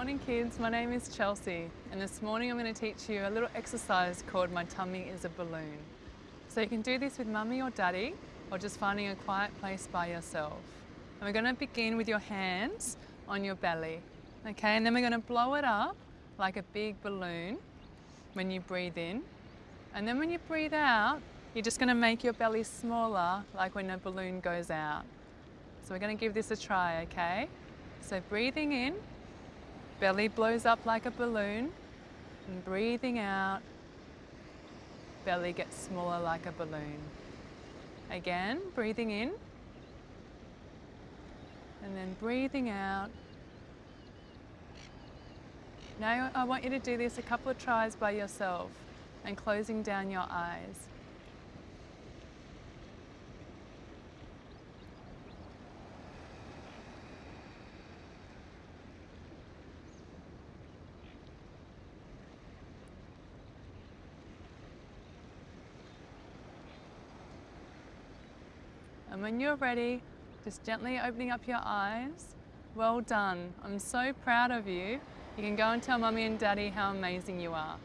morning kids, my name is Chelsea and this morning I'm going to teach you a little exercise called My Tummy is a Balloon. So you can do this with mummy or daddy or just finding a quiet place by yourself. And we're going to begin with your hands on your belly. Okay, and then we're going to blow it up like a big balloon when you breathe in. And then when you breathe out, you're just going to make your belly smaller like when a balloon goes out. So we're going to give this a try, okay? So breathing in, belly blows up like a balloon, and breathing out, belly gets smaller like a balloon. Again, breathing in, and then breathing out. Now I want you to do this a couple of tries by yourself and closing down your eyes. And when you're ready, just gently opening up your eyes. Well done. I'm so proud of you. You can go and tell mummy and daddy how amazing you are.